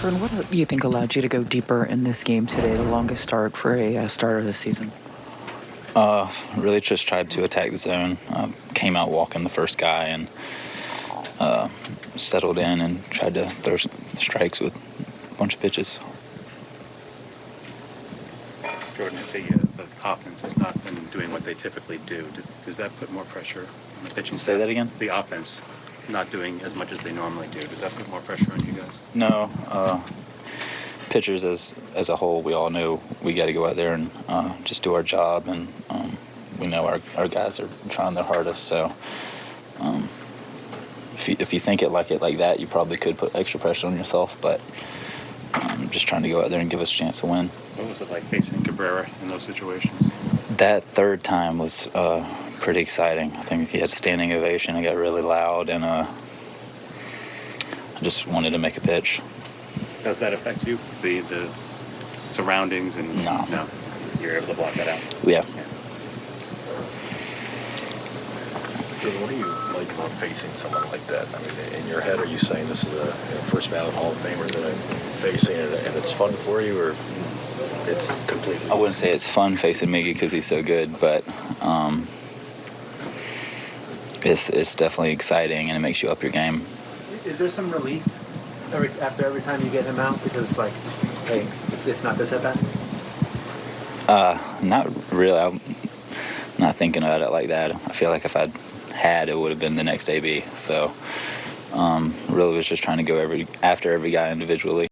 Jordan, what do you think allowed you to go deeper in this game today, the longest start for a uh, starter this season? Uh, really just tried to attack the zone. Uh, came out walking the first guy and uh, settled in and tried to throw s- strikes with a bunch of pitches. Jordan, I see uh, the offense has not been doing what they typically do. Does that put more pressure on the pitching Say staff? that again? The offense not doing as much as they normally do. Does that put more pressure on you guys? No, uh, pitchers as as a whole, we all know we got to go out there and uh, just do our job, and um, we know our, our guys are trying their hardest. So, um, if you if you think it like it like that, you probably could put extra pressure on yourself. But um, just trying to go out there and give us a chance to win. What was it like facing Cabrera in those situations? That third time was uh, pretty exciting. I think he had standing ovation. It got really loud, and uh, I just wanted to make a pitch. Does that affect you? The the surroundings and No. no, you're able to block that out. Yeah. Jordan, what do you like about facing someone like that? I mean, in your head, are you saying this is a you know, first ballot Hall of Famer that I'm facing, and, and it's fun for you, or it's completely? I wouldn't say it's fun facing Miggy because he's so good, but um, it's it's definitely exciting and it makes you up your game. Is there some relief every, after every time you get him out because it's like, hey, it's, it's not this at bat? Uh, not really. I'm not thinking about it like that. I feel like if I'd had, it would have been the next AB. So um, really was just trying to go every after every guy individually.